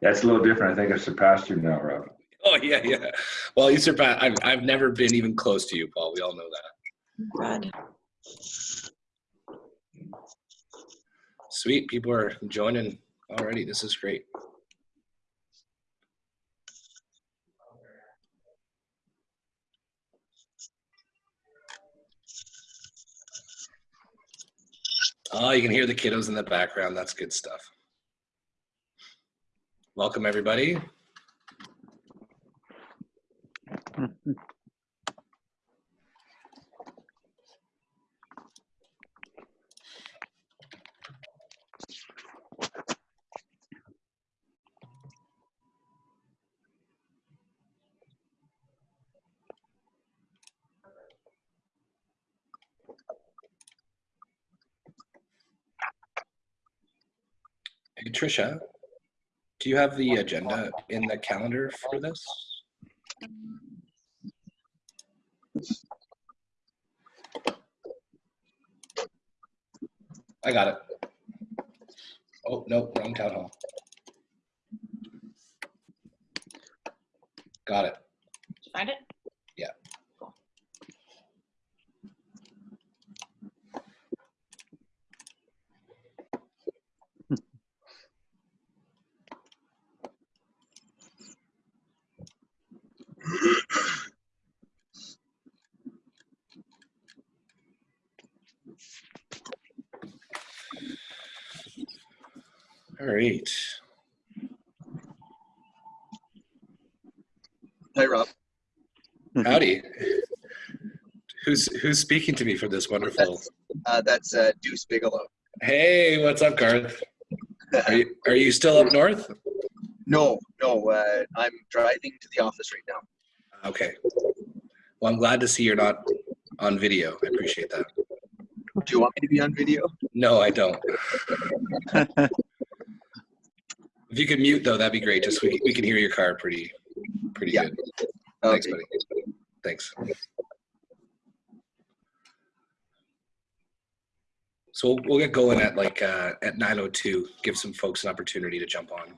That's a little different. I think I surpassed you now, Rob. Oh yeah, yeah. Well, you surpassed. I've I've never been even close to you, Paul. We all know that. Brad. Sweet. People are joining already. This is great. Oh, you can hear the kiddos in the background. That's good stuff. Welcome, everybody. Hey, Tricia, do you have the agenda in the calendar for this? I got it. Oh, no, wrong town hall. Got it. Did you find it? Yeah. Cool. All right. Hi, Rob. Howdy. Who's who's speaking to me for this wonderful? Uh, that's uh, Deuce Bigalow. Hey, what's up, Garth? Are you are you still up north? no, no, uh, I'm driving to the office right now. Okay. Well, I'm glad to see you're not on video. I appreciate that. Do you want me to be on video? No, I don't. If you could mute though, that'd be great. Just we we can hear your car pretty pretty Yeah. good. Thanks, Okay. buddy. Thanks. So we'll, we'll get going at like uh, at 9:02. Give some folks an opportunity to jump on.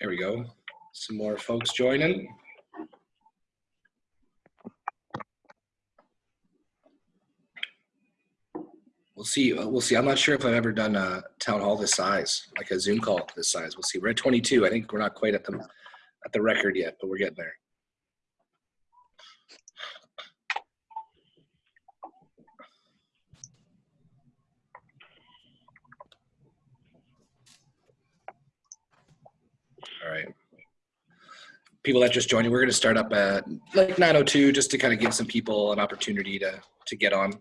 There we go. Some more folks joining. We'll see. uh, We'll see. I'm not sure if I've ever done a town hall this size, like a Zoom call this size. We'll see. We're at 22. I think we're not quite at the at the record yet, but we're getting there. All right. People that just joined, we're going to start up at like 9:02, just to kind of give some people an opportunity to to get on.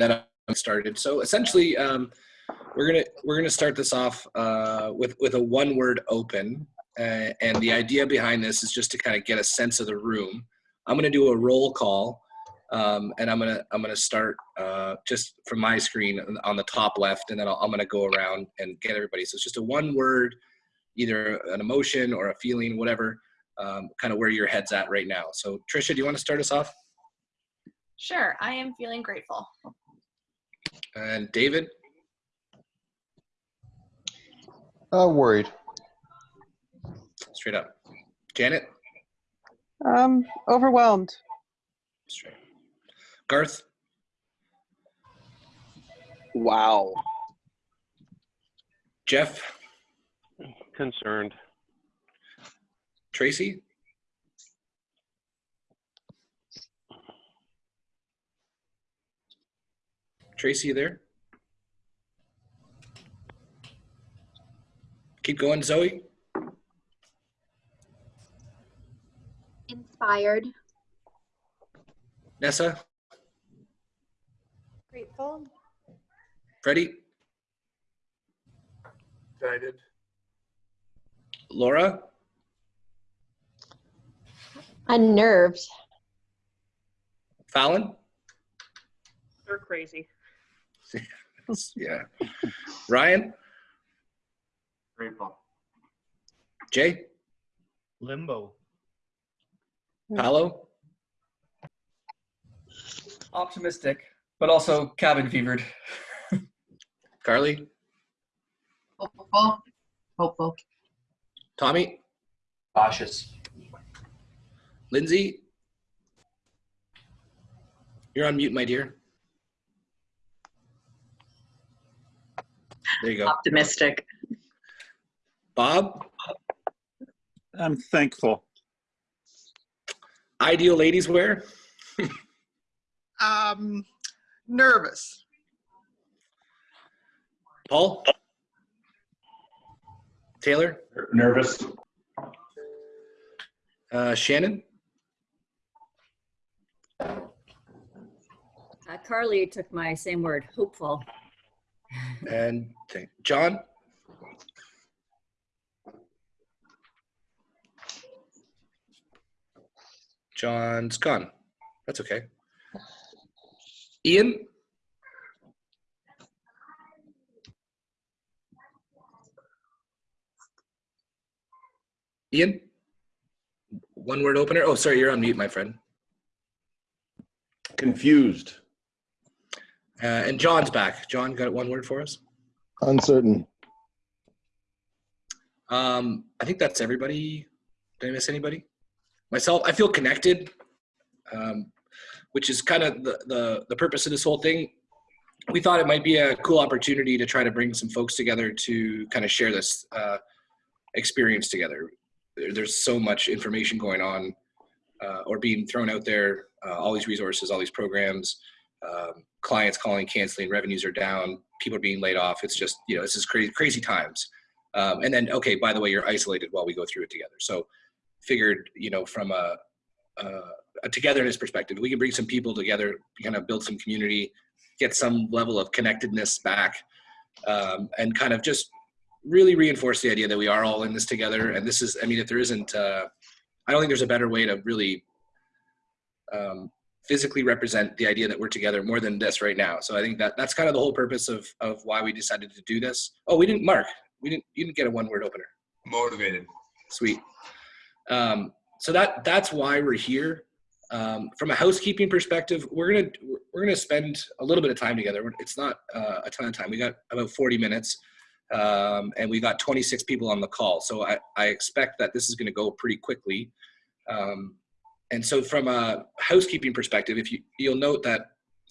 Then I started. So essentially, um, we're gonna we're gonna start this off uh, with with a one word open, uh, and the idea behind this is just to kind of get a sense of the room. I'm gonna do a roll call, um, and I'm gonna I'm gonna start uh, just from my screen on the top left, and then I'll, I'm gonna go around and get everybody. So it's just a one word, either an emotion or a feeling, whatever, um, kind of where your head's at right now. So Trisha, do you want to start us off? Sure, I am feeling grateful. And David. Uh, worried. Straight up. Janet? Um, overwhelmed. Straight. Garth? Wow. Jeff? Concerned. Tracy? Tracy, you there? Keep going, Zoe. Inspired. Nessa? Grateful. Freddie? Excited. Laura? Unnerved. Fallon? They're crazy. yeah. Ryan? Grateful. Jay? Limbo. Paolo, Optimistic, but also cabin fevered. Carly, Hopeful. Hopeful. Tommy, Cautious. Lindsay. You're on mute, my dear. There you go. Optimistic. Bob, I'm thankful. ideal ladies wear. Um, nervous. Paul, Taylor, Nervous? uh, Shannon, Uh, Carly took my same word, hopeful. And th- John. John's gone. That's okay. Ian, Ian, one word opener. Oh, sorry, you're on mute, my friend. Confused. Uh, and John's back. John, got one word for us? Uncertain. Um, I think that's everybody. Did I miss anybody? Myself, I feel connected, um, which is kind of the, the the purpose of this whole thing. We thought it might be a cool opportunity to try to bring some folks together to kind of share this uh, experience together. There, there's so much information going on uh, or being thrown out there. Uh, all these resources, all these programs, um, clients calling, canceling, revenues are down, people are being laid off. It's just you know this is crazy crazy times. Um, and then, okay, by the way, you're isolated while we go through it together. So, figured, you know, from a, a, a togetherness perspective, we can bring some people together, kind of build some community, get some level of connectedness back, um, and kind of just really reinforce the idea that we are all in this together. And this is, I mean, if there isn't, uh, I don't think there's a better way to really um, physically represent the idea that we're together more than this right now. So I think that that's kind of the whole purpose of of why we decided to do this. Oh, we didn't, Mark. We didn't. You didn't get a one word opener. Motivated. Sweet. Um, so that that's why we're here. Um, from a housekeeping perspective, we're gonna we're gonna spend a little bit of time together. It's not uh, a ton of time. We got about 40 minutes, um, and we got 26 people on the call. So I, I expect that this is gonna go pretty quickly. Um, and so from a housekeeping perspective, if you you'll note that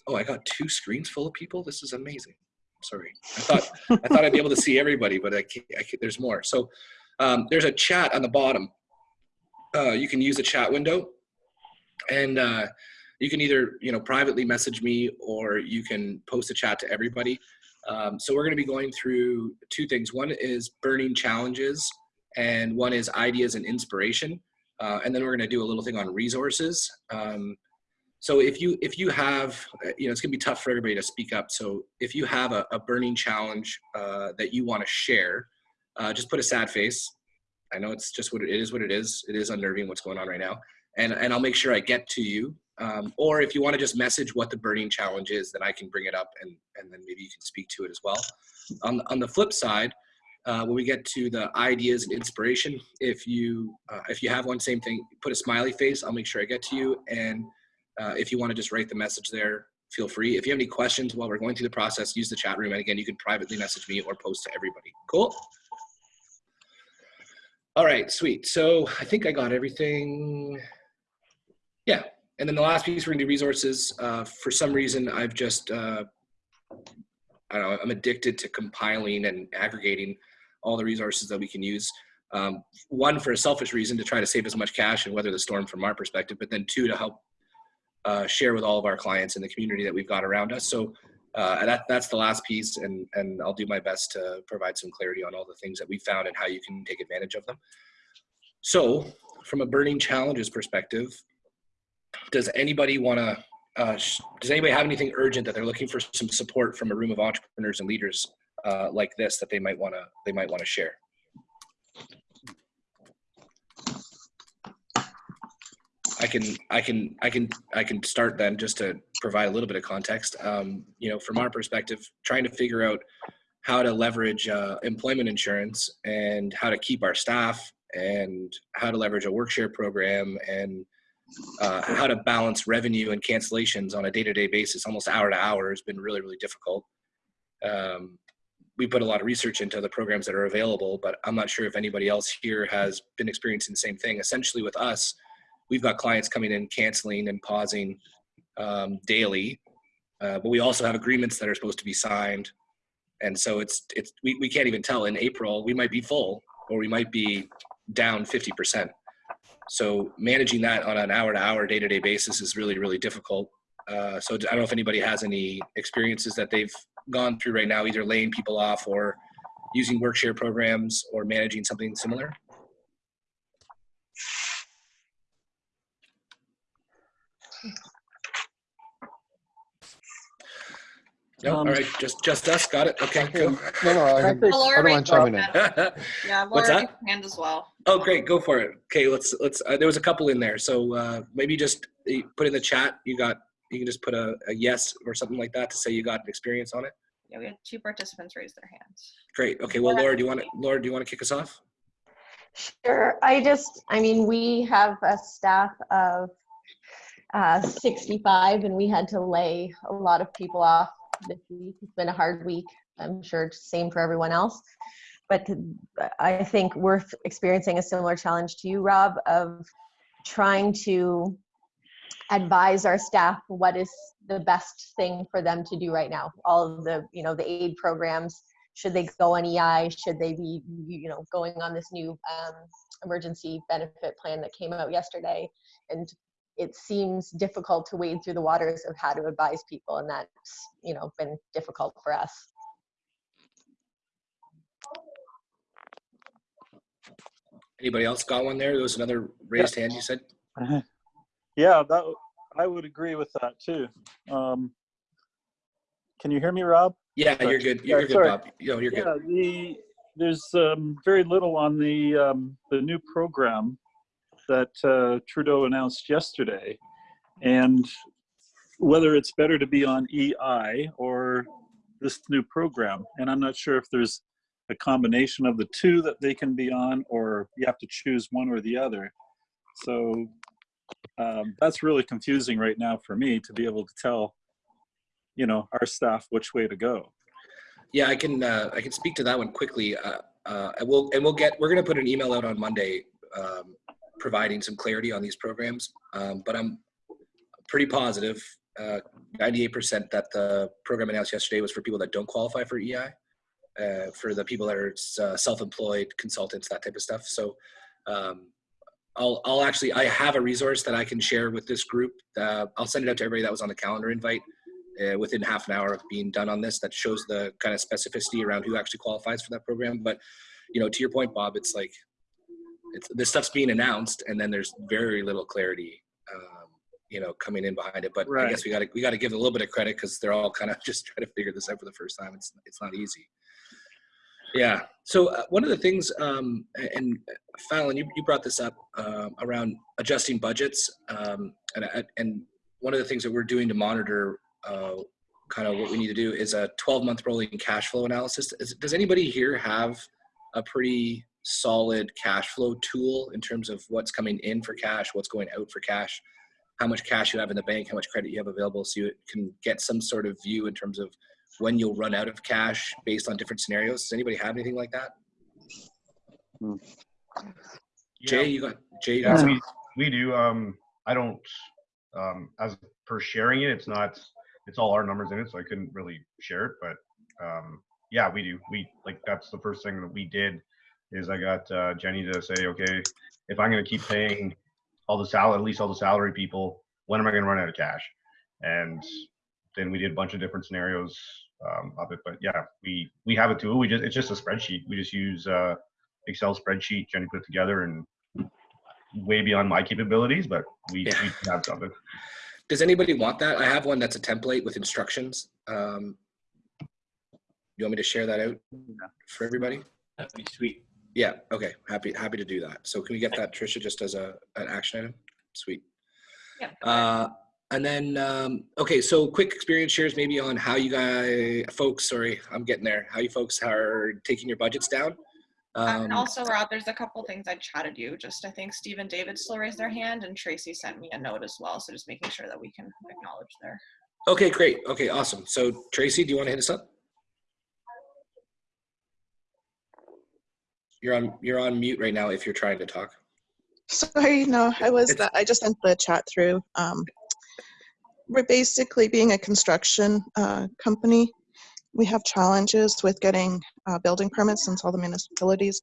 oh, I got two screens full of people. This is amazing. Sorry, I thought I thought I'd be able to see everybody, but I can't, I can't, there's more. So um, there's a chat on the bottom. Uh, you can use a chat window, and uh, you can either you know privately message me or you can post a chat to everybody. Um, so we're going to be going through two things. One is burning challenges, and one is ideas and inspiration. Uh, and then we're going to do a little thing on resources. Um, so if you if you have you know it's going to be tough for everybody to speak up. So if you have a, a burning challenge uh, that you want to share, uh, just put a sad face. I know it's just what it is. What it is. It is unnerving what's going on right now, and and I'll make sure I get to you. Um, or if you want to just message what the burning challenge is, then I can bring it up and and then maybe you can speak to it as well. On on the flip side, uh, when we get to the ideas and inspiration, if you uh, if you have one, same thing. Put a smiley face. I'll make sure I get to you. And uh, if you want to just write the message there, feel free. If you have any questions while we're going through the process, use the chat room. And again, you can privately message me or post to everybody. Cool. All right, sweet. So I think I got everything. Yeah. And then the last piece we're gonna do resources. Uh, for some reason, I've just, uh, I don't know, I'm addicted to compiling and aggregating all the resources that we can use. Um, one, for a selfish reason, to try to save as much cash and weather the storm from our perspective, but then two, to help uh, share with all of our clients in the community that we've got around us. So uh, that, that's the last piece, and, and I'll do my best to provide some clarity on all the things that we found and how you can take advantage of them. So, from a burning challenges perspective, does anybody want to? Uh, does anybody have anything urgent that they're looking for some support from a room of entrepreneurs and leaders uh, like this that they might want to they might want to share? I can I can I can I can start then just to provide a little bit of context. Um, you know, from our perspective, trying to figure out how to leverage uh, employment insurance and how to keep our staff and how to leverage a work share program and uh, how to balance revenue and cancellations on a day-to-day basis, almost hour to hour, has been really, really difficult. Um, we put a lot of research into the programs that are available, but I'm not sure if anybody else here has been experiencing the same thing. Essentially, with us, we've got clients coming in canceling and pausing um, daily, uh, but we also have agreements that are supposed to be signed, and so it's it's we, we can't even tell. In April, we might be full or we might be down 50 percent. So managing that on an hour-to-hour, day-to-day basis is really really difficult. Uh, so I don't know if anybody has any experiences that they've gone through right now, either laying people off or using work share programs or managing something similar? No, all Um, right, just just us. Got it. Okay, cool. No, no, I, I think- don't mind chiming in. Yeah, What's Laura that? hand as well. Oh, great, go for it. Okay, let's let's. Uh, there was a couple in there, so uh, maybe just uh, put in the chat. You got. You can just put a, a yes or something like that to say you got an experience on it. Yeah, we had two participants raise their hands. Great. Okay. Well, Laura, do you want to? Laura, do you want to kick us off? Sure. I just, I mean, we have a staff of uh, 65 and we had to lay a lot of people off this week. It's been a hard week. I'm sure it's same for everyone else. But I think we're experiencing a similar challenge to you, Rob, of trying to advise our staff what is the best thing for them to do right now. All of the, you know, the aid programs, should they go on EI? Should they be, you know, going on this new um, emergency benefit plan that came out yesterday? And it seems difficult to wade through the waters of how to advise people, and that's, you know, been difficult for us. Anybody else got one there? There was another raised hand. You said. Yeah, that I would agree with that too. Um, can you hear me, Rob? Yeah, Sorry. you're good. You're good, sorry. Bob. Yo, you're good. Yeah, the there's um, very little on the um, the new program that uh, Trudeau announced yesterday, and whether it's better to be on EI or this new program. And I'm not sure if there's a combination of the two that they can be on, or you have to choose one or the other. So um, that's really confusing right now for me to be able to tell, you know, our staff which way to go. Yeah, I can. Uh, I can speak to that one quickly. Uh, uh, and we'll and we'll get. We're going to put an email out on Monday, um, providing some clarity on these programs. Um, but I'm pretty positive, uh, 98% that the program announced yesterday was for people that don't qualify for EI, uh, for the people that are uh, self-employed consultants, that type of stuff. So. Um, I'll, I'll actually, I have a resource that I can share with this group. Uh, I'll send it out to everybody that was on the calendar invite uh, within half an hour of being done on this that shows the kind of specificity around who actually qualifies for that program. But, you know, to your point, Bob, it's like, it's, this stuff's being announced and then there's very little clarity, um, you know, coming in behind it. But I guess we got to, we got to give a little bit of credit because they're all kind of just trying to figure this out for the first time. It's, it's not easy. Yeah. So uh, one of the things, um, and Fallon, you, you brought this up um, around adjusting budgets, um, and and one of the things that we're doing to monitor uh, kind of what we need to do is a 12 month rolling cash flow analysis. Is, does anybody here have a pretty solid cash flow tool in terms of what's coming in for cash, what's going out for cash, how much cash you have in the bank, how much credit you have available, so you can get some sort of view in terms of when you'll run out of cash based on different scenarios. Does anybody have anything like that? Jay, you got Jay. You got Yeah, we, we do. Um, I don't. Um, as per sharing it, it's not. It's all our numbers in it, so I couldn't really share it. But um, yeah, we do. We like that's the first thing that we did. Is I got uh, Jenny to say, okay, if I'm going to keep paying all the salary, at least all the salary people, when am I going to run out of cash? And then we did a bunch of different scenarios um, of it. But yeah, we we have a tool. We just it's just a spreadsheet. We just use uh, Excel spreadsheet Jenny put it together and way beyond my capabilities, but we, Yeah. we have something. Does anybody want that? I have one that's a template with instructions. Um, you want me to share that out for everybody? That'd be sweet. Yeah. Okay. Happy happy to do that. So can we get that, Trisha, just as a an action item? Sweet. Yeah. Uh, and then um, okay, so quick experience shares maybe on how you guys, folks. Sorry, I'm getting there. How you folks are taking your budgets down. Um, and Um, also, Rob, there's a couple things I chatted you. Just I think Steve and David still raised their hand, and Tracy sent me a note as well. So just making sure that we can acknowledge there. okay, great. Okay, awesome. So Tracy, do you want to hit us up? You're on you're on mute right now if you're trying to talk. Sorry, no, I was, It's- I just sent the chat through. Um, We're basically being a construction uh, company. We have challenges with getting uh, building permits since all the municipalities,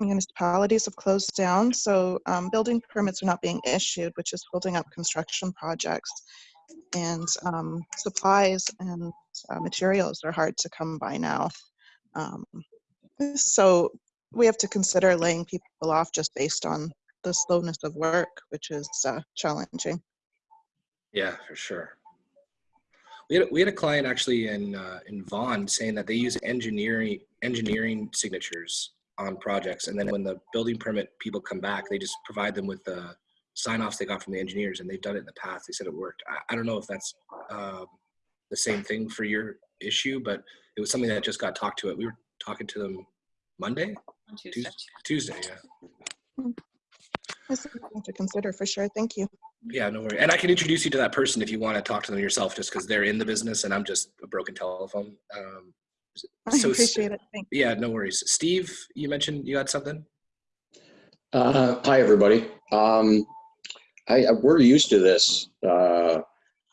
municipalities have closed down. So um, building permits are not being issued, which is holding up construction projects. And um, supplies and uh, materials are hard to come by now. Um, So we have to consider laying people off just based on the slowness of work, which is uh, challenging. Yeah, for sure. We had, we had a client actually in uh, in Vaughan saying that they use engineering engineering signatures on projects, and then when the building permit people come back, they just provide them with the sign offs they got from the engineers, and they've done it in the past. They said it worked. I, I don't know if that's um, the same thing for your issue, but it was something that just got talked to it. We were talking to them Monday, On Tuesday. Tuesday, Tuesday yeah. That's something to consider for sure. Thank you. Yeah, no worry. And I can introduce you to that person if you want to talk to them yourself, just because they're in the business and I'm just a broken telephone. Um, I so- appreciate it. Thank Yeah, no worries. Steve, you mentioned you had something. Uh, hi, everybody. Um, I, I- we're used to this, uh,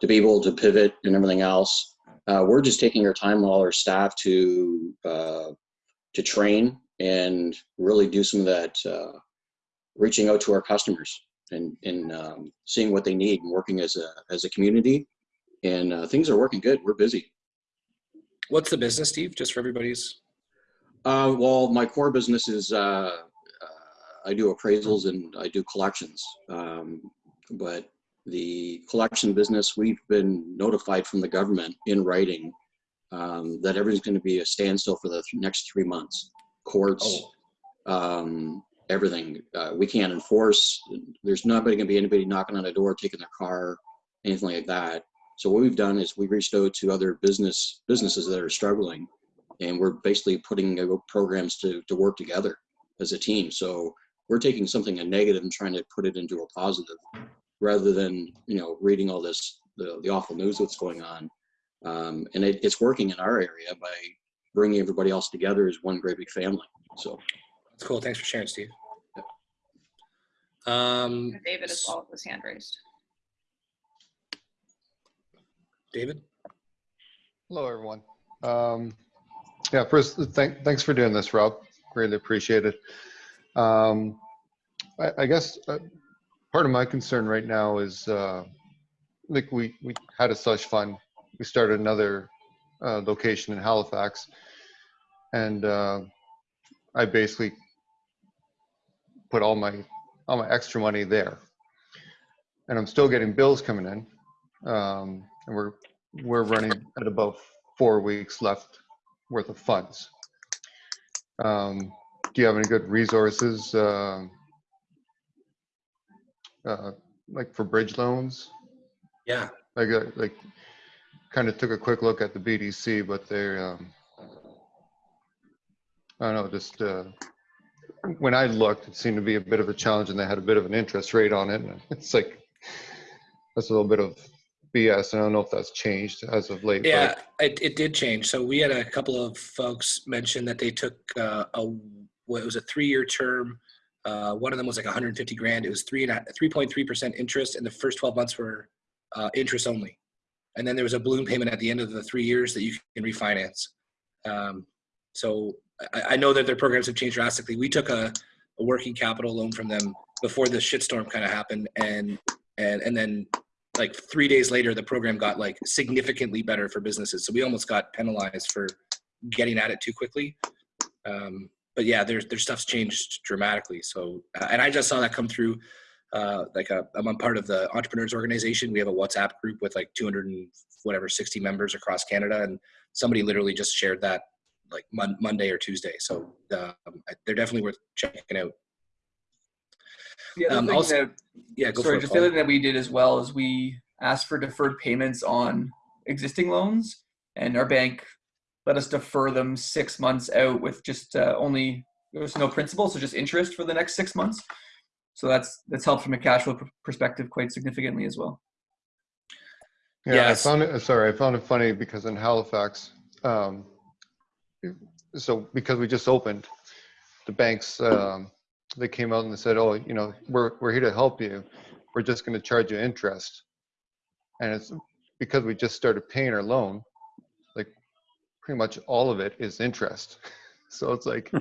to be able to pivot and everything else. Uh, we're just taking our time with all our staff to, uh, to train and really do some of that, uh, reaching out to our customers and, and, um, seeing what they need and working as a, as a community. And, uh, things are working good. We're busy. What's the business, Steve? Just for everybody's. Uh, well, my core business is uh, uh, I do appraisals and I do collections. Um, but the collection business, we've been notified from the government in writing um, that everything's going to be a standstill for the th- next three months. Courts, um, everything. Uh, we can't enforce. There's not going to be anybody knocking on a door, taking their car, anything like that. So what we've done is we reached out to other business businesses that are struggling and we're basically putting programs to, to work together as a team. So we're taking something a negative and trying to put it into a positive rather than, you know, reading all this, the, the awful news that's going on. Um, and it, it's working in our area by bringing everybody else together as one great big family. So That's cool. Thanks for sharing, Steve. Um, David as well with his hand raised. David? Hello, everyone. Um, yeah, first, thank, thanks for doing this, Rob. Greatly appreciate it. Um, I, I guess uh, part of my concern right now is, uh, like we, we had a slush fund. We started another uh, location in Halifax. And uh, I basically put all my, all my extra money there. And I'm still getting bills coming in. Um, and we're, we're running at about four weeks left worth of funds. Um, do you have any good resources, uh, uh, like for bridge loans? Yeah. I got like, kind of took a quick look at the BDC, but they, um, I don't know, just, uh, when I looked, it seemed to be a bit of a challenge and they had a bit of an interest rate on it. It's like, that's a little bit of BS. I don't know if that's changed as of late. Yeah, it, it did change. So we had a couple of folks mention that they took uh, a it was a three year term. Uh, one of them was like 150 grand. It was three and 3.3 percent interest, and the first 12 months were uh, interest only. And then there was a balloon payment at the end of the three years that you can refinance. Um, so I, I know that their programs have changed drastically. We took a, a working capital loan from them before the shitstorm kind of happened, and and and then like three days later, the program got like significantly better for businesses. So we almost got penalized for getting at it too quickly. Um, but yeah, their their stuff's changed dramatically. So uh, and I just saw that come through. Uh, like a, I'm part of the entrepreneurs organization. We have a WhatsApp group with like 200 and whatever 60 members across Canada, and somebody literally just shared that like mon- Monday or Tuesday. So um, they're definitely worth checking out. The Um, also- that, yeah, go sorry, for it, just the Paul. other thing that we did as well is we asked for deferred payments on existing loans, and our bank let us defer them six months out with just uh, only there's no principal, so just interest for the next six months. So that's that's helped from a cash flow pr- perspective quite significantly as well. Yeah, Yes. I found it, sorry, I found it funny because in Halifax, um, so because we just opened, the banks, um, they came out and they said, oh, you know, we're, we're here to help you. We're just gonna charge you interest. And it's because we just started paying our loan, like pretty much all of it is interest. So it's like,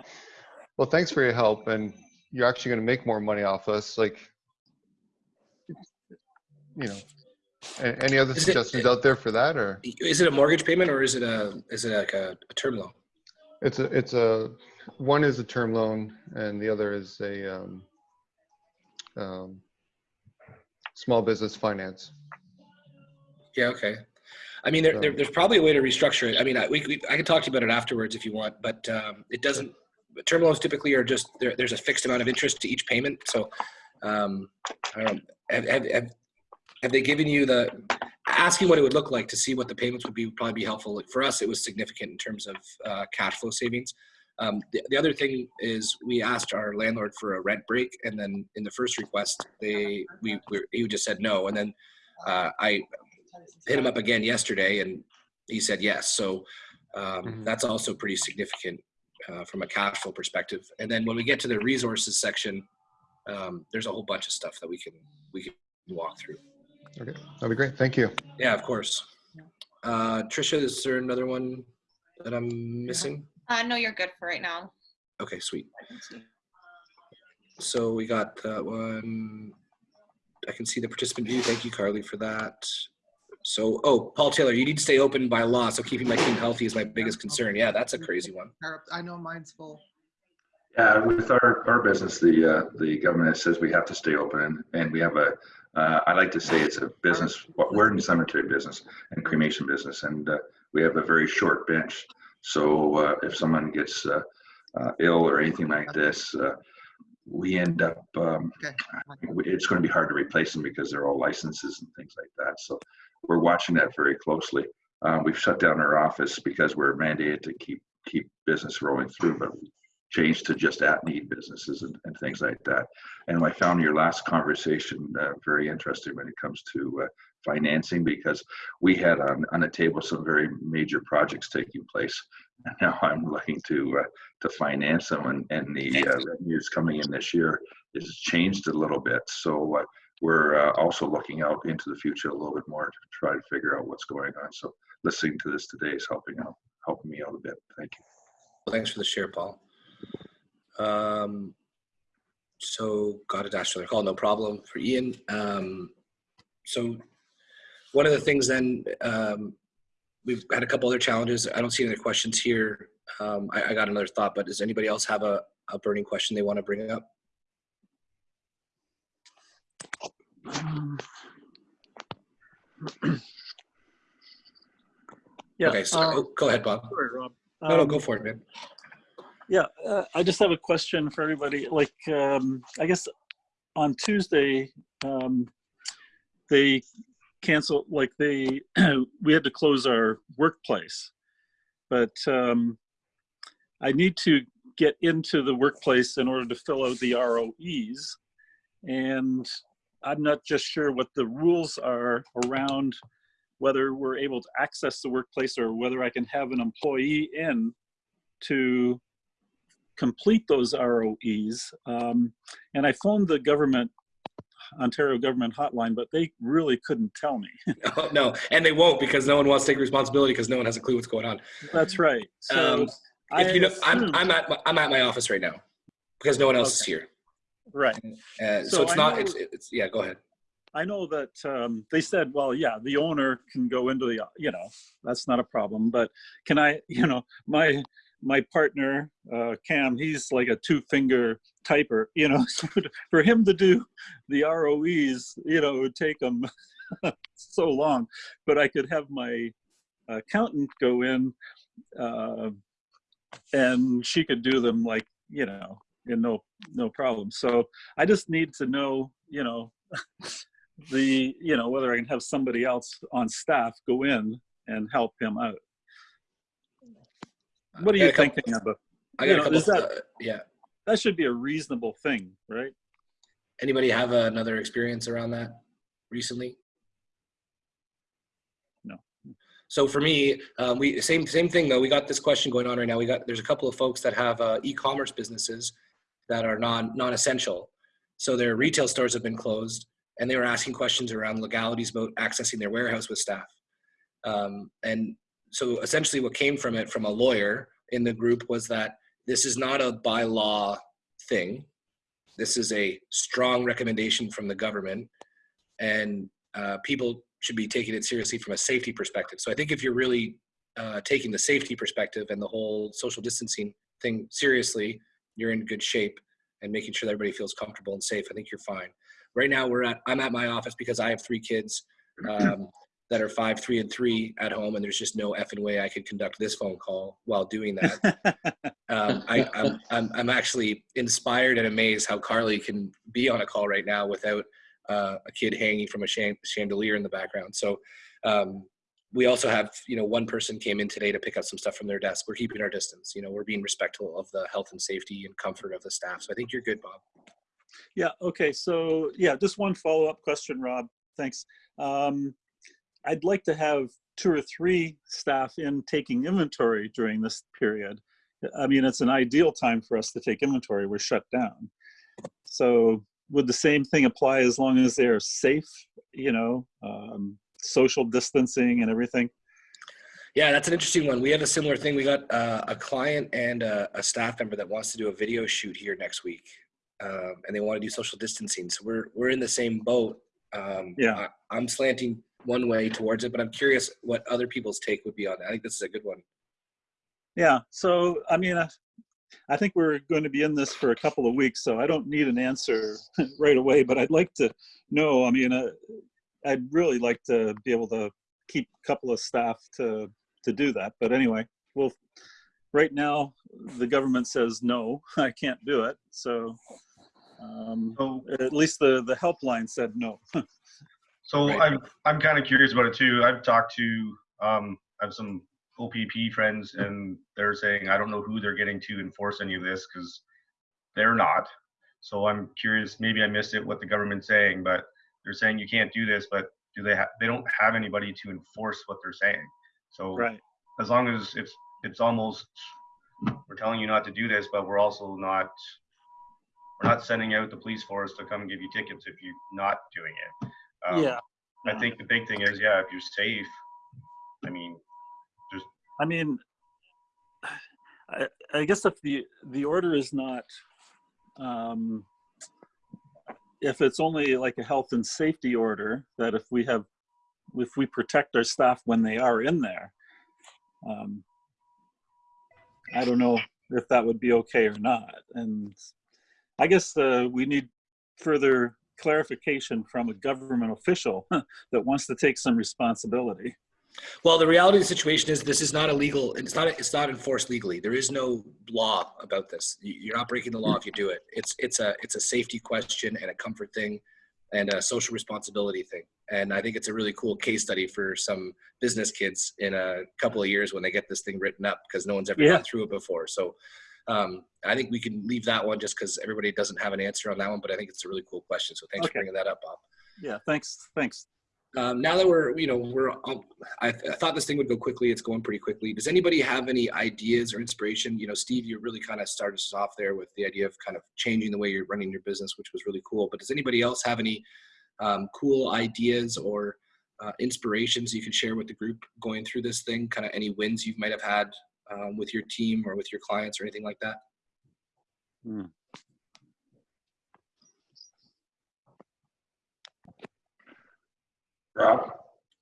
well, thanks for your help and you're actually gonna make more money off us, like, you know, Any other Is it- suggestions out there for that, or? Is it a mortgage payment or is it a is it like a, a term loan? It's a, it's a, one is a term loan and the other is a, um, um, small business finance. Yeah, okay. I mean, there, there, there's probably a way to restructure it. I mean, I, we, we, I can talk to you about it afterwards if you want, but um, it doesn't. Term loans typically are just there, there's a fixed amount of interest to each payment. So, um, I don't. Have, have, have, have they given you the asking what it would look like to see what the payments would be? Would probably be helpful. For us, it was significant in terms of uh, cash flow savings. Um, the, the other thing is we asked our landlord for a rent break, and then in the first request, they we, we he just said no, and then uh, I hit him up again yesterday and he said yes. So um, that's also pretty significant uh, from a cash flow perspective. And then when we get to the resources section, um, there's a whole bunch of stuff that we can we can walk through. Okay, that'd be great. Thank you. Yeah, of course. Uh, Trisha, is there another one that I'm missing? Uh, no, you're good for right now. Okay, sweet. So we got that one. I can see the participant view. Thank you, Carly, for that. So, oh, Paul Taylor, you need to stay open by law. So keeping my team healthy is my biggest concern. Yeah, that's a crazy one. I know mine's full. Yeah, with our, our business, the, uh, the government says we have to stay open and, and we have a, uh, I like to say it's a business, we're in the cemetery business and cremation business and, uh, we have a very short bench. So, uh, if someone gets, uh, uh, ill or anything like this, uh, we end up, um, it's going to be hard to replace them because they're all licenses and things like that. So we're watching that very closely. We've shut down our office because we're mandated to keep, keep business rolling through, but changed to just at need businesses and, and things like that. And I found your last conversation uh, very interesting when it comes to uh, financing because we had on, on the table some very major projects taking place. And now I'm looking to uh, to finance them, and, and the uh, revenues coming in this year is changed a little bit. So uh, we're uh, also looking out into the future a little bit more to try to figure out what's going on. So listening to this today is helping out helping me out a bit. Thank you. Well, thanks for the share, Paul. Um, so got a dash another call, no problem for Ian. Um, so one of the things then, um, we've had a couple other challenges. I don't see any other questions here. Um, I, I got another thought, but does anybody else have a, a burning question they want to bring up? Yeah. Okay, so uh, oh, go ahead, Bob. Sorry, Rob. No, no, Um, go for it, man. Yeah, uh, I just have a question for everybody. Like, um, I guess on Tuesday, um, they canceled, like they, we had to close our workplace. But um, I need to get into the workplace in order to fill out the ROEs. And I'm not just sure what the rules are around whether we're able to access the workplace or whether I can have an employee in to complete those ROEs. Um, and I phoned the government, Ontario government hotline, but they really couldn't tell me. Oh, no, and they won't because no one wants to take responsibility because no one has a clue what's going on. That's right. So Um, if you know, I'm, I'm at my, I'm at my office right now because no one else is here. Right. Uh, so, So it's I not. know- It's, it's yeah. Go ahead. I know that um, they said, well, yeah, the owner can go into the, you know, that's not a problem. But can I, you know, my my partner uh, Cam, he's like a two finger typer, you know. So for him to do the ROEs, you know, it would take him so long. But I could have my accountant go in, uh, and she could do them like, you know, in no no problem. So I just need to know, you know. the you know whether I can have somebody else on staff go in and help him out. What are you couple- thinking about? I you got a couple. that uh, yeah. that should be a reasonable thing, right? Anybody have another experience around that recently? No. So for me, um, we same same thing though. We got this question going on right now. We got there's a couple of folks that have uh, e-commerce businesses that are non non-essential. So their retail stores have been closed, and they were asking questions around legalities about accessing their warehouse with staff. Um, and so essentially, what came from it from a lawyer in the group was that this is not a by law thing. This is a strong recommendation from the government, and uh, people should be taking it seriously from a safety perspective. So I think if you're really uh, taking the safety perspective and the whole social distancing thing seriously, you're in good shape and making sure that everybody feels comfortable and safe. I think you're fine. Right now, we're at I'm at my office because I have three kids um, that are five, three, and three at home, and there's just no effing way I could conduct this phone call while doing that. um, I, I'm, I'm I'm actually inspired and amazed how Carly can be on a call right now without uh, a kid hanging from a chandelier in the background. So um, we also have, you know, one person came in today to pick up some stuff from their desk. We're keeping our distance. You know, we're being respectful of the health and safety and comfort of the staff. So I think you're good, Bob. Yeah. Okay. So yeah, just one follow-up question, Rob. Thanks. Um, I'd like to have two or three staff in taking inventory during this period. I mean, it's an ideal time for us to take inventory. We're shut down. So would the same thing apply as long as they're safe, you know, um, social distancing and everything? Yeah, that's an interesting one. We have a similar thing. We got uh, a client and a, a, staff member that wants to do a video shoot here next week, um, and they want to do social distancing. So we're we're in the same boat. Um, yeah, I, am slanting one way towards it, but I'm curious what other people's take would be on that. I think this is a good one. Yeah. So I mean, I, I think we're going to be in this for a couple of weeks, so I don't need an answer right away. But I'd like to know. I mean, uh, I'd really like to be able to keep a couple of staff to to do that. But anyway, well, right now the government says no, I can't do it. So um, so, at least the the helpline said no. so right. I'm I'm kind of curious about it too. I've talked to um, I have some OPP friends, and they're saying I don't know who they're getting to enforce any of this because they're not. So I'm curious. Maybe I missed it. What the government's saying, but they're saying you can't do this, but do they have? They don't have anybody to enforce what they're saying. So right. as long as it's it's almost we're telling you not to do this, but we're also not we're not sending out the police force to come give you tickets if you're not doing it. Um, yeah. I think the big thing is, yeah, if you're safe, I mean, just. I mean, I, I guess if the the order is not, um, if it's only like a health and safety order, that if we have, if we protect our staff when they are in there, um, I don't know if that would be okay or not. And I guess uh, we need further clarification from a government official that wants to take some responsibility. Well, the reality of the situation is this is not illegal. It's not. It's not enforced legally. There is no law about this. You're not breaking the law if you do it. It's it's a it's a safety question and a comfort thing, and a social responsibility thing. And I think it's a really cool case study for some business kids in a couple of years when they get this thing written up because no one's ever Yeah. gone through it before. So um, I think we can leave that one just because everybody doesn't have an answer on that one. But I think it's a really cool question. So thanks for bringing that up, Bob. Yeah, thanks, thanks. Um, now that we're, you know, we're, um, I, I thought this thing would go quickly. It's going pretty quickly. Does anybody have any ideas or inspiration? You know, Steve, you really kind of started us off there with the idea of kind of changing the way you're running your business, which was really cool. But does anybody else have any um, cool ideas or uh, inspirations you can share with the group going through this thing? Kind of any wins you might have had um, with your team or with your clients or anything like that? Hmm. Rob?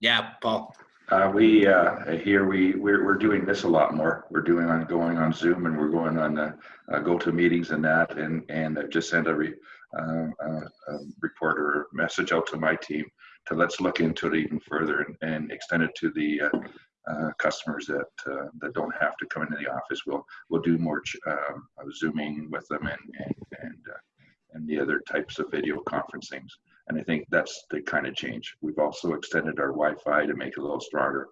Yeah, Paul. Uh, we, uh, here we, we're, we're doing this a lot more. We're doing on, going on Zoom and we're going on, uh, uh, go-to meetings and that, and, and I've just sent a re, uh, uh, a reporter message out to my team to let's look into it even further and, and extend it to the, uh, customers that, uh, that don't have to come into the office. We'll, we'll do more, um, uh, Zooming with them and, and, and, uh, and the other types of video conferencings. And I think that's the kind of change. We've also extended our Wi-Fi to make it a little stronger.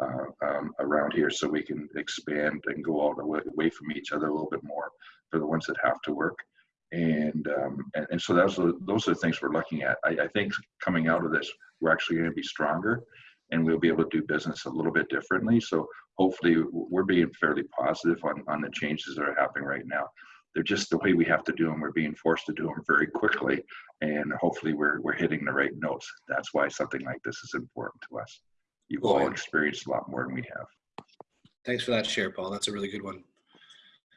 uh, um, around here so we can expand and go all the way away from each other a little bit more for the ones that have to work. And, um, and, and so those are, those are the things we're looking at. I, I think coming out of this, we're actually going to be stronger and we'll be able to do business a little bit differently. So hopefully we're being fairly positive on, on the changes that are happening right now. They're just the way we have to do them. We're being forced to do them very quickly and hopefully we're, we're hitting the right notes. That's why something like this is important to us. You've all experienced a lot more than we have. Thanks for that share, Paul. That's a really good one.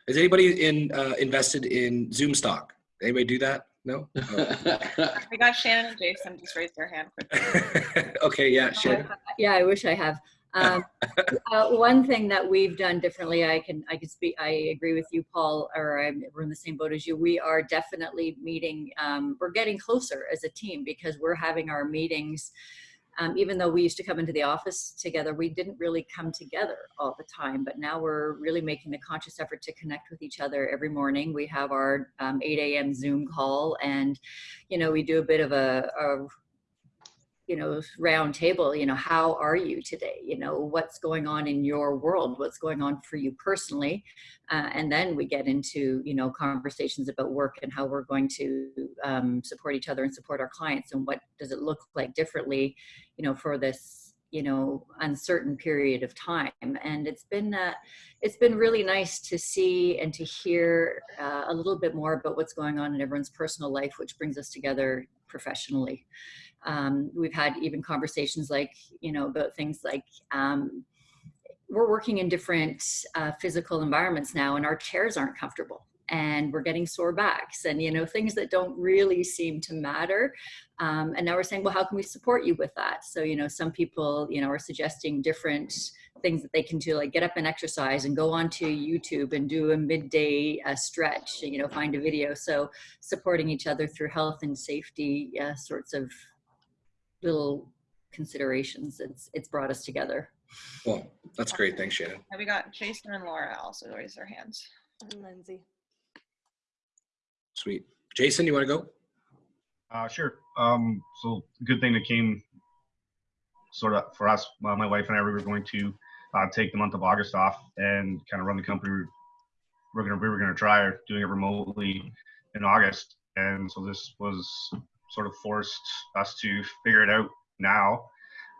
Is anybody in uh, invested in Zoom stock? Anybody do that? No. Oh. We got Shannon and Jason just raise their hand quickly. okay. Yeah. Shannon. Yeah, I wish I have. Um, uh, one thing that we've done differently, I can I can speak. I agree with you, Paul, or I'm, we're in the same boat as you. We are definitely meeting. Um, we're getting closer as a team because we're having our meetings. Um, even though we used to come into the office together, we didn't really come together all the time. But now we're really making the conscious effort to connect with each other every morning. We have our um, 8 a.m. Zoom call, and you know we do a bit of a, a you know round table you know how are you today? You know what's going on in your world? What's going on for you personally? Uh, and then we get into you know conversations about work and how we're going to um, support each other and support our clients and what does it look like differently you know for this you know uncertain period of time. And it's been uh, it's been really nice to see and to hear uh, a little bit more about what's going on in everyone's personal life which brings us together professionally um, we've had even conversations like you know about things like um, we're working in different uh, physical environments now and our chairs aren't comfortable and we're getting sore backs and you know things that don't really seem to matter. Um, and now we're saying well how can we support you with that? So you know some people you know are suggesting different things that they can do like get up and exercise and go onto youtube and do a midday uh, stretch you know find a video. So supporting each other through health and safety uh, sorts of little considerations it's it's brought us together Cool. That's great. Thanks, Shannon. And we got Jason and Laura also raise their hands. And Lindsay. Sweet. Jason, you want to go? Uh, sure. Um, so good thing that came sort of for us. Uh, my wife and I we were going to uh, take the month of August off and kind of run the company. We're gonna we were gonna try doing it remotely in August, and so this was sort of forced us to figure it out now.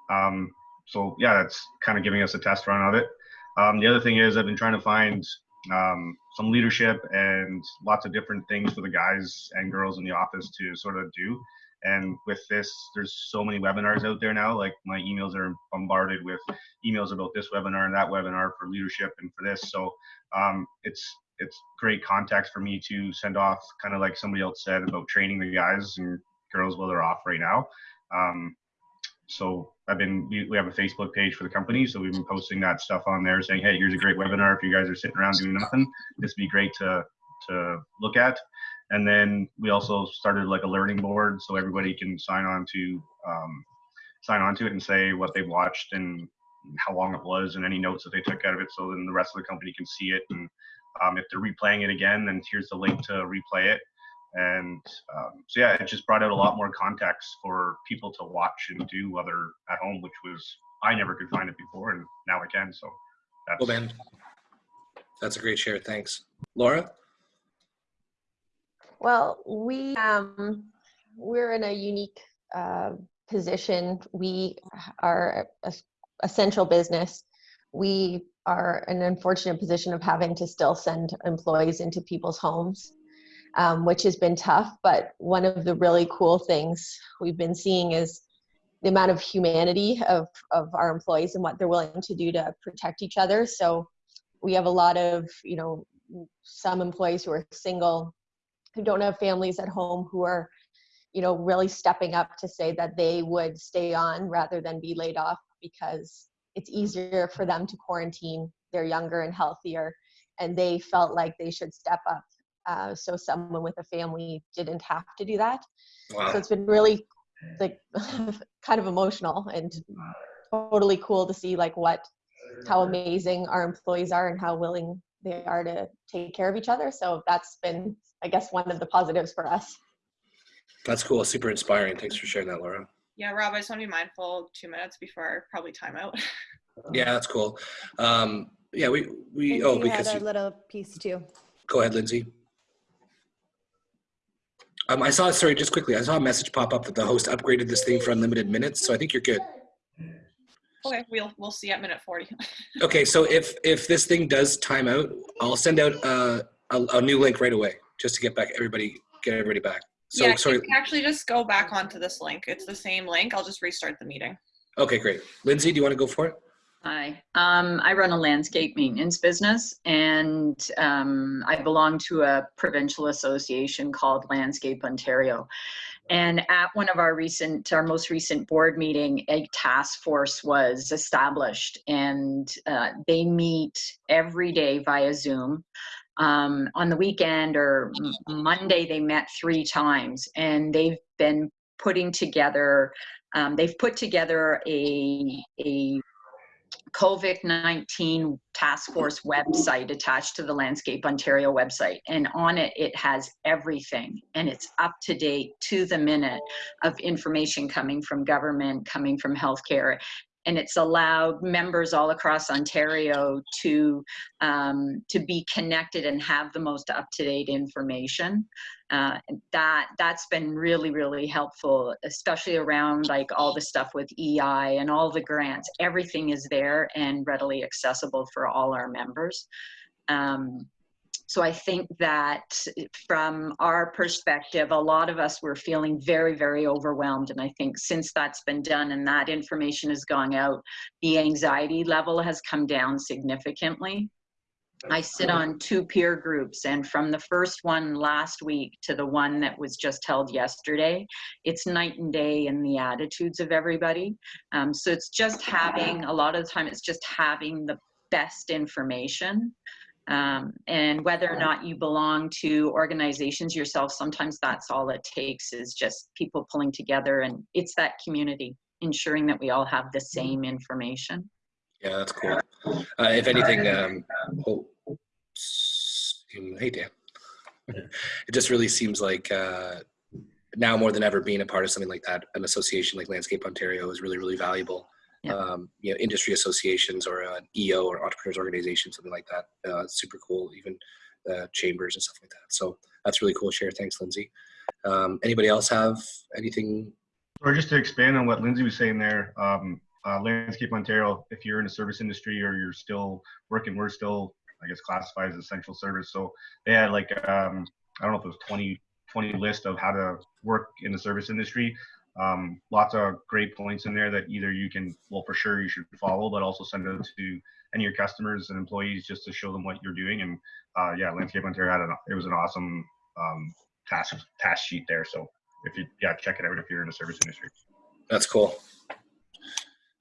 Um, so yeah, that's kind of giving us a test run of it. Um, the other thing is I've been trying to find um, some leadership and lots of different things for the guys and girls in the office to sort of do. And with this, there's so many webinars out there now. Like my emails are bombarded with emails about this webinar and that webinar for leadership and for this. So um, it's it's great context for me to send off, kind of like somebody else said about training the guys and girls while they're off right now. Um, so I've been we, we have a Facebook page for the company, so we've been posting that stuff on there, saying, "Hey, here's a great webinar. If you guys are sitting around doing nothing, this would be great to to look at." And then we also started like a learning board, so everybody can sign on to um, sign on to it and say what they've watched and how long it was and any notes that they took out of it, so then the rest of the company can see it. And um, if they're replaying it again, then here's the link to replay it and um, so yeah it just brought out a lot more context for people to watch and do while they're at home which was i never could find it before and now i can so that's Cool, man. That's a great share. Thanks. Laura? Well, we um, we're in a unique uh, position. We are a essential business. We are in an unfortunate position of having to still send employees into people's homes, um, which has been tough. But one of the really cool things we've been seeing is the amount of humanity of, of our employees and what they're willing to do to protect each other. So we have a lot of, you know, some employees who are single, who don't have families at home, who are, you know, really stepping up to say that they would stay on rather than be laid off because it's easier for them to quarantine. They're younger and healthier, and they felt like they should step up. Uh, so someone with a family didn't have to do that. Wow. So it's been really like kind of emotional and totally cool to see like what how amazing our employees are and how willing they are to take care of each other. So that's been, I guess, one of the positives for us. That's cool. Super inspiring. Thanks for sharing that, Laura. Yeah, Rob, I just want to be mindful two minutes before our probably timeout. Yeah, that's cool. Um, yeah, we we Lindsay oh because. had a you, little piece too. go ahead, Lindsay. Um, I saw sorry, just quickly. I saw a message pop up that the host upgraded this thing for unlimited minutes, so I think you're good. Okay, we'll we'll see at minute 40. Okay, so if if this thing does time out, I'll send out uh, a, a new link right away just to get back everybody get everybody back. So yeah, sorry. actually just go back onto this link. It's the same link. I'll just restart the meeting. Okay, great. Lindsay, do you want to go for it? Hi, um, I run a landscape maintenance business and um, I belong to a provincial association called Landscape Ontario. And at one of our recent, our most recent board meeting, a task force was established and uh, they meet every day via Zoom. Um, on the weekend or Monday, they met three times and they've been putting together, um, they've put together a, a COVID-19 task force website attached to the Landscape Ontario website. And on it, it has everything and it's up to date to the minute of information coming from government, coming from healthcare. And it's allowed members all across Ontario to, um, to be connected and have the most up-to-date information. Uh, that that's been really really helpful especially around like all the stuff with ei and all the grants everything is there and readily accessible for all our members um, so i think that from our perspective a lot of us were feeling very very overwhelmed and i think since that's been done and that information is going out the anxiety level has come down significantly I sit on two peer groups, and from the first one last week to the one that was just held yesterday, it's night and day in the attitudes of everybody. Um, so it's just having, a lot of the time, it's just having the best information. Um, and whether or not you belong to organizations yourself, sometimes that's all it takes is just people pulling together, and it's that community, ensuring that we all have the same information. Yeah, that's cool. Uh, if anything, um, oh, hey Dan, it just really seems like uh, now more than ever, being a part of something like that, an association like Landscape Ontario is really, really valuable. Um, you know, industry associations or an EO or entrepreneurs organization, something like that, uh, super cool. Even uh, chambers and stuff like that. So that's really cool. Share. Thanks, Lindsay. Um, anybody else have anything? Or just to expand on what Lindsay was saying there, um, uh, Landscape Ontario, if you're in the service industry or you're still working, we're still, I guess, classified as essential service. So they had like, um, I don't know if it was 20, 20 list of how to work in the service industry. Um, lots of great points in there that either you can, well, for sure you should follow, but also send it to any of your customers and employees just to show them what you're doing. And uh, yeah, Landscape Ontario had an, it was an awesome um, task task sheet there. So if you, yeah, check it out if you're in the service industry. That's cool.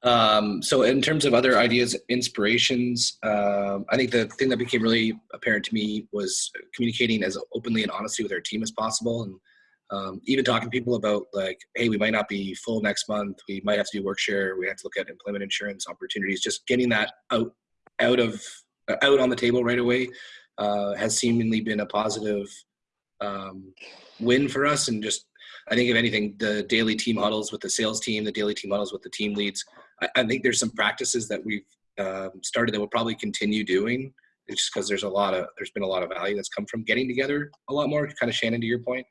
Um, so in terms of other ideas, inspirations, um, I think the thing that became really apparent to me was communicating as openly and honestly with our team as possible. And um, even talking to people about like, hey, we might not be full next month. We might have to do work share. We have to look at employment insurance opportunities. Just getting that out, out of, out on the table right away uh, has seemingly been a positive um, win for us. And just, I think if anything, the daily team huddles with the sales team, the daily team huddles with the team leads, I, I think there's some practices that we've um, started that we'll probably continue doing. It's just because there's a lot of there's been a lot of value that's come from getting together a lot more. Kind of Shannon, to your point.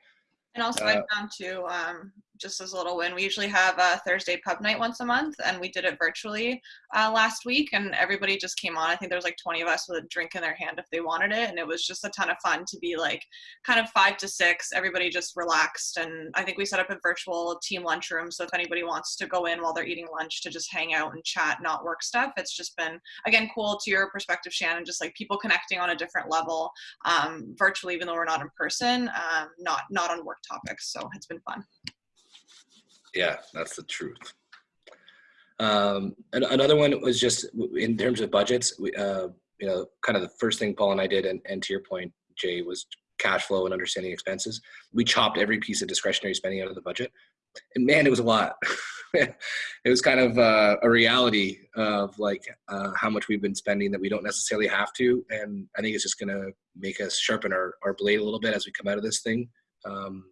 And also, Uh, I found too, um, just as a little win, we usually have a Thursday pub night once a month, and we did it virtually uh, last week, and everybody just came on. I think there was like 20 of us with a drink in their hand if they wanted it, and it was just a ton of fun to be like kind of five to six. Everybody just relaxed, and I think we set up a virtual team lunchroom, so if anybody wants to go in while they're eating lunch to just hang out and chat, not work stuff, it's just been again cool to your perspective, Shannon. Just like people connecting on a different level, um, virtually, even though we're not in person, um, not not on work topics. So it's been fun. Yeah, that's the truth. Um, another one was just in terms of budgets. We, uh, you know, kind of the first thing Paul and I did, and, and to your point, Jay, was cash flow and understanding expenses. We chopped every piece of discretionary spending out of the budget, and man, it was a lot. it was kind of uh, a reality of like uh, how much we've been spending that we don't necessarily have to, and I think it's just going to make us sharpen our, our blade a little bit as we come out of this thing, um,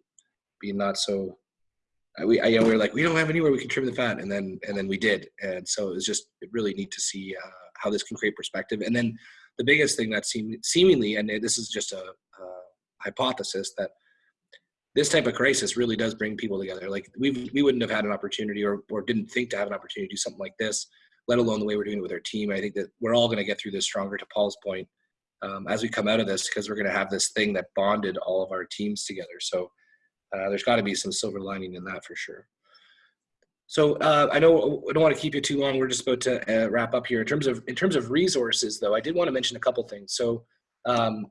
be not so we, I, you know, we were like, we don't have anywhere we can trim the fat, and then and then we did, and so it was just really neat to see uh, how this can create perspective. And then the biggest thing that seem, seemingly, and this is just a, a hypothesis that this type of crisis really does bring people together. Like we we wouldn't have had an opportunity or or didn't think to have an opportunity to do something like this, let alone the way we're doing it with our team. I think that we're all going to get through this stronger. To Paul's point, um, as we come out of this, because we're going to have this thing that bonded all of our teams together. So uh, there's got to be some silver lining in that for sure. So uh, I know I don't want to keep you too long. We're just about to uh, wrap up here. In terms of in terms of resources, though, I did want to mention a couple things. So um,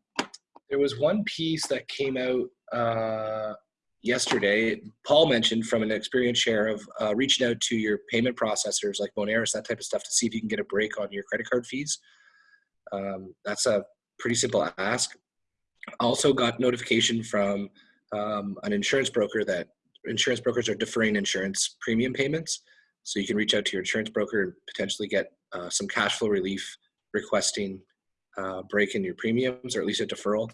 there was one piece that came out uh, yesterday. Paul mentioned from an experience share of uh, reaching out to your payment processors like Moneris, that type of stuff, to see if you can get a break on your credit card fees. Um, that's a pretty simple ask. Also got notification from um, an insurance broker that insurance brokers are deferring insurance premium payments. So you can reach out to your insurance broker and potentially get uh, some cash flow relief requesting uh, break in your premiums or at least a deferral.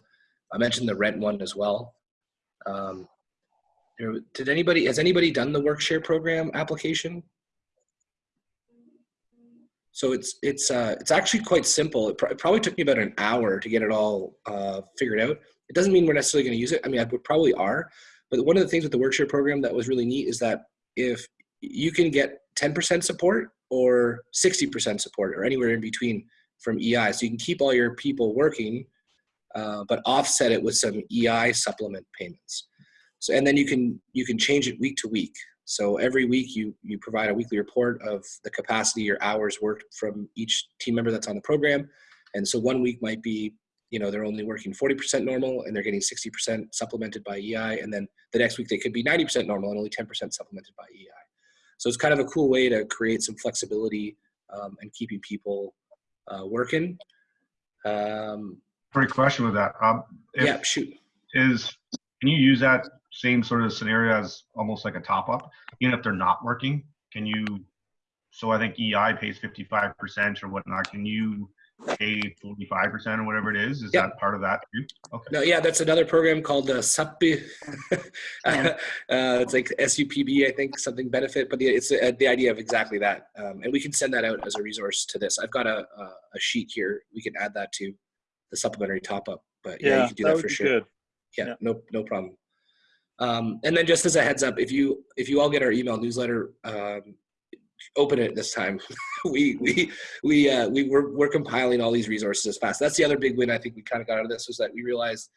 I mentioned the rent one as well. Um, did anybody, has anybody done the Workshare program application? So it's it's uh, it's actually quite simple. It, pr it, probably took me about an hour to get it all uh, figured out. It doesn't mean we're necessarily going to use it. I mean, I would probably are, but one of the things with the Workshare program that was really neat is that if you can get 10% support or 60% support or anywhere in between from EI, so you can keep all your people working, uh, but offset it with some EI supplement payments. So and then you can you can change it week to week. So every week you you provide a weekly report of the capacity or hours worked from each team member that's on the program. And so one week might be you know they're only working 40% normal and they're getting 60% supplemented by EI and then the next week they could be 90% normal and only 10% supplemented by EI. So it's kind of a cool way to create some flexibility um, and keeping people uh, working. Um, Great question with that. Um, if, yeah, shoot. Is can you use that same sort of scenario as almost like a top up, even if they're not working? Can you? So I think EI pays 55% or whatnot. Can you pay 45% or whatever it is? Is that part of that too? Okay. No, yeah, that's another program called uh, SUPB. uh, it's like SUPB, I think, something benefit, but the, it's uh, the idea of exactly that. Um, and we can send that out as a resource to this. I've got a, a, a sheet here. We can add that to the supplementary top up. But yeah, Yeah, you can do that that, for sure. good. Yeah, Yeah. no, no problem. Um, and then just as a heads up, if you if you all get our email newsletter, um, open it this time. we we we uh, we we're, we're compiling all these resources as fast. That's the other big win I think we kind of got out of this was that we realized,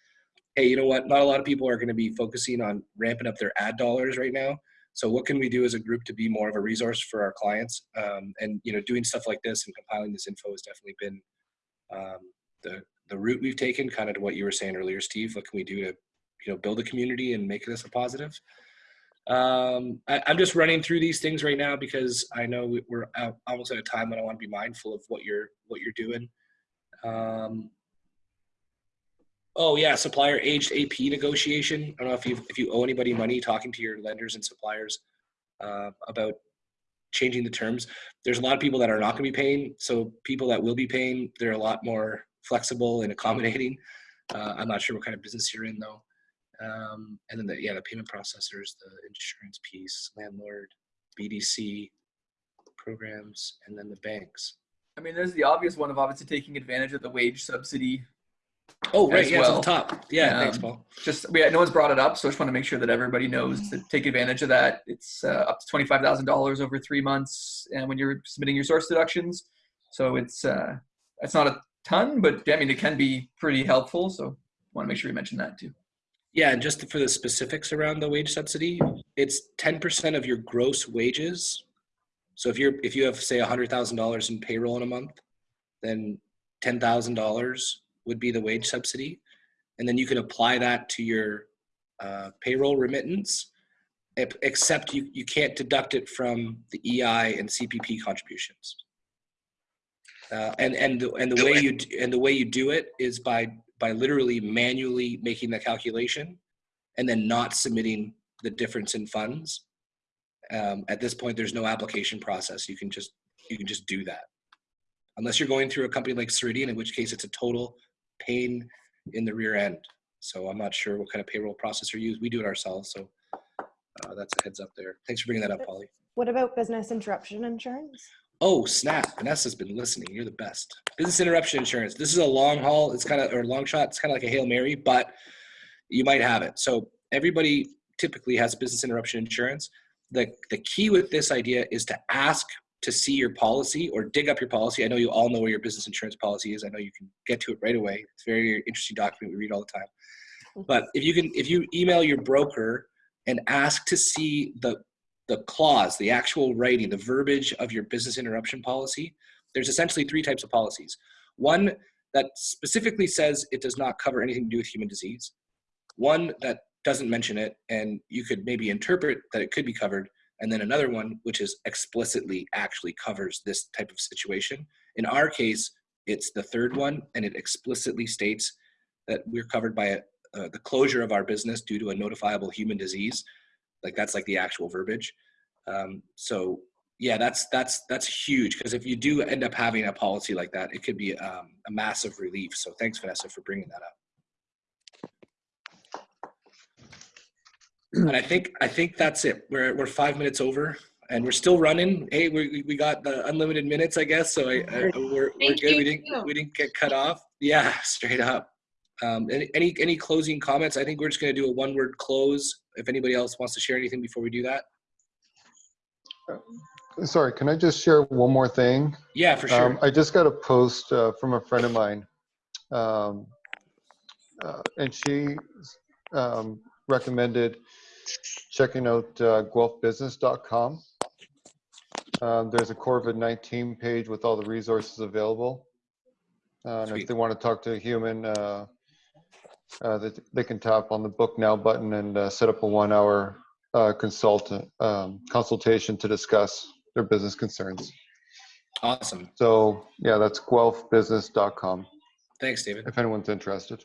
hey, you know what? Not a lot of people are going to be focusing on ramping up their ad dollars right now. So what can we do as a group to be more of a resource for our clients? Um, and you know, doing stuff like this and compiling this info has definitely been um, the the route we've taken. Kind of to what you were saying earlier, Steve. What can we do to you know build a community and make this a positive? Um, I, I'm just running through these things right now because I know we- we're out, almost at a time when I want to be mindful of what you're what you're doing. Um, oh yeah, supplier aged AP negotiation. I don't know if you if you owe anybody money, talking to your lenders and suppliers uh, about changing the terms. There's a lot of people that are not going to be paying, so people that will be paying, they're a lot more flexible and accommodating. Uh, I'm not sure what kind of business you're in though. Um, and then the yeah, the payment processors, the insurance piece, landlord, BDC programs, and then the banks. I mean, there's the obvious one of obviously taking advantage of the wage subsidy. Oh, right, yeah, it's on the top. Yeah, thanks, Um, Paul. Just yeah, no one's brought it up, so I just want to make sure that everybody knows to take advantage of that. It's uh, up to twenty five thousand dollars over three months, and when you're submitting your source deductions, so it's uh, it's not a ton, but I mean it can be pretty helpful. So want to make sure we mention that too. Yeah, and just for the specifics around the wage subsidy, it's ten percent of your gross wages. So if you're if you have say hundred thousand dollars in payroll in a month, then ten thousand dollars would be the wage subsidy, and then you can apply that to your uh, payroll remittance. Except you you can't deduct it from the EI and CPP contributions. Uh, and and the, and the way you and the way you do it is by by literally manually making the calculation and then not submitting the difference in funds. Um, at this point, there's no application process. You can just you can just do that, unless you're going through a company like Ceridian, in which case it's a total pain in the rear end. So I'm not sure what kind of payroll processor you use. We do it ourselves. So Uh, that's a heads up there. Thanks for bringing that up, Polly. What about business interruption insurance? Oh, snap. Vanessa's been listening. You're the best. Business interruption insurance. This is a long haul. It's kind of, or long shot. It's kind of like a Hail Mary, but you might have it. So everybody typically has business interruption insurance. The, the key with this idea is to ask to see your policy or dig up your policy. I know you all know where your business insurance policy is. I know you can get to it right away. It's a very interesting document we read all the time. Mm-hmm. But if you can, if you email your broker and ask to see the the clause, the actual writing, the verbiage of your business interruption policy, there's essentially three types of policies. One that specifically says it does not cover anything to do with human disease. One that doesn't mention it, and you could maybe interpret that it could be covered. And then another one which is explicitly actually covers this type of situation. In our case, it's the third one, and it explicitly states that we're covered by a, uh, the closure of our business due to a notifiable human disease like that's like the actual verbiage. Um, so yeah that's that's that's huge because if you do end up having a policy like that it could be um, a massive relief. So thanks vanessa for bringing that up. And i think i think that's it. We're, we're five minutes over and we're still running. Hey we, we got the unlimited minutes i guess so I, I we're, we're good. We didn't we didn't get cut off. Yeah straight up um, any, any any closing comments i think we're just going to do a one word close if anybody else wants to share anything before we do that Sorry, can I just share one more thing? yeah for sure Um, I just got a post uh, from a friend of mine, um, uh, and she um, recommended checking out uh, guelphbusiness.com. Um, there's a COVID-19 page with all the resources available. Uh, and if they want to talk to a human, uh, uh, they, they can tap on the book now button and uh, set up a one-hour uh, consultant um, consultation to discuss their business concerns. awesome. So yeah, that's guelphbusiness.com thanks david. If anyone's interested.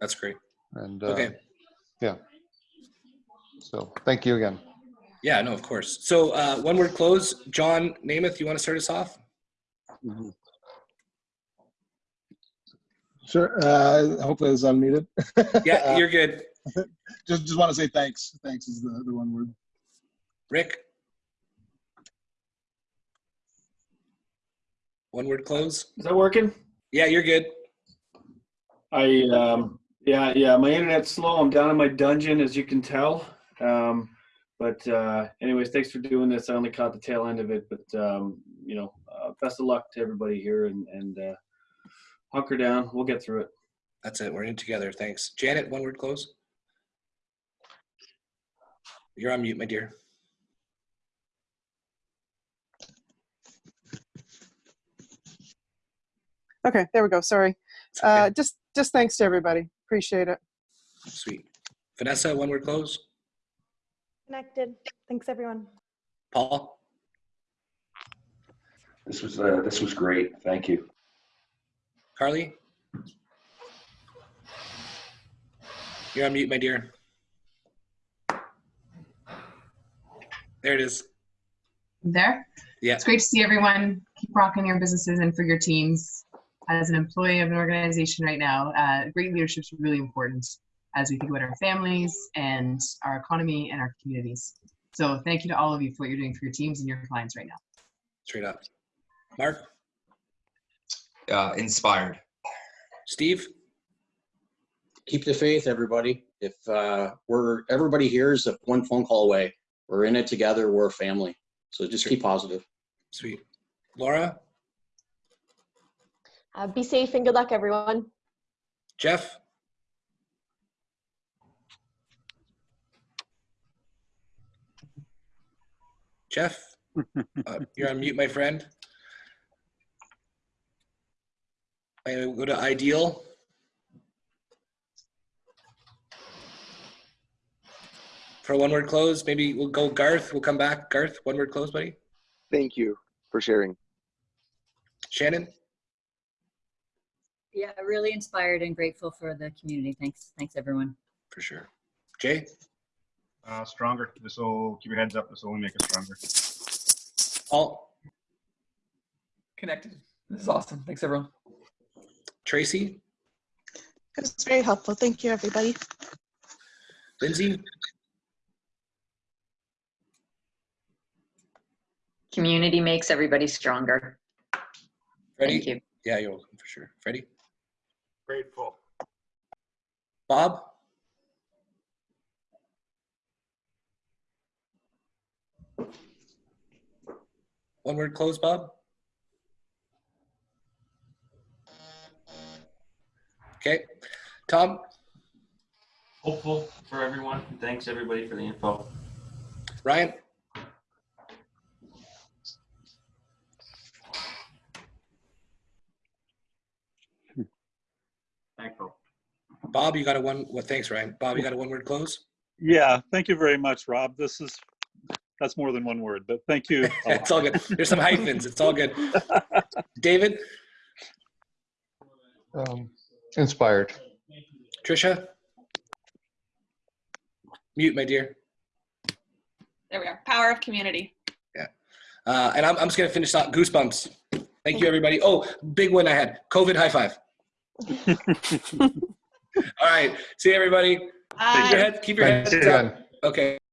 that's great. And uh, okay. yeah. So thank you again. yeah no of course. So uh, one word close. John namath you want to start us off Sure. Uh, hopefully it's unmuted. yeah you're good just just want to say thanks. Thanks is the, the one word. rick one word close Is that working? yeah you're good I um yeah yeah my internet's slow. I'm down in my dungeon as you can tell. Um, but uh, anyways, thanks for doing this. I only caught the tail end of it, but um, you know, uh, best of luck to everybody here and and uh, hunker down. We'll get through it. that's it we're in together thanks janet one word close you're on mute my dear Okay, there we go. Sorry. Uh, just, just thanks to everybody. Appreciate it. sweet vanessa one word close Connected. Thanks, everyone. paul This was, uh, this was great. Thank you. Carly you're on mute my dear there it is There. yeah It's great to see everyone. Keep rocking your businesses and for your teams. As an employee of an organization right now, uh, great leadership is really important as we think about our families and our economy and our communities. So thank you to all of you for what you're doing for your teams and your clients right now. straight up mark Uh, inspired. steve Keep the faith, everybody. If uh, we're everybody here is a one phone call away. We're in it together. We're a family. So just keep positive. sweet laura Uh, be safe and good luck, everyone. jeff jeff uh, you're on mute my friend I go to ideal for one word close maybe we'll go garth we'll come back garth one word close buddy Thank you for sharing. shannon Yeah, really inspired and grateful for the community. Thanks, thanks everyone. for sure jay Uh, stronger. This will keep your heads up. This will only make us stronger. All Connected. This is awesome. Thanks, everyone. Tracy? That's very helpful. Thank you, everybody. Lindsay? Community makes everybody stronger. Freddie? Thank you. Yeah, you're welcome for sure. Freddie? Grateful. Bob? One word close, Bob? Okay. Tom? Hopeful for everyone. Thanks everybody for the info. Ryan? Thankful. Bob, you got a one, well, thanks, Ryan. Bob, you got a one word close? Yeah, thank you very much, Rob. This is, that's more than one word, but thank you. it's all good. There's some hyphens. It's all good. David? Um, Inspired. Trisha? Mute, my dear. There we are. Power of community. Uh, and I'm, I'm just going to finish out goosebumps. Thank you, everybody. Oh, big one I had COVID high five. All right. See you, everybody. Keep your head, keep your heads again. up. Okay.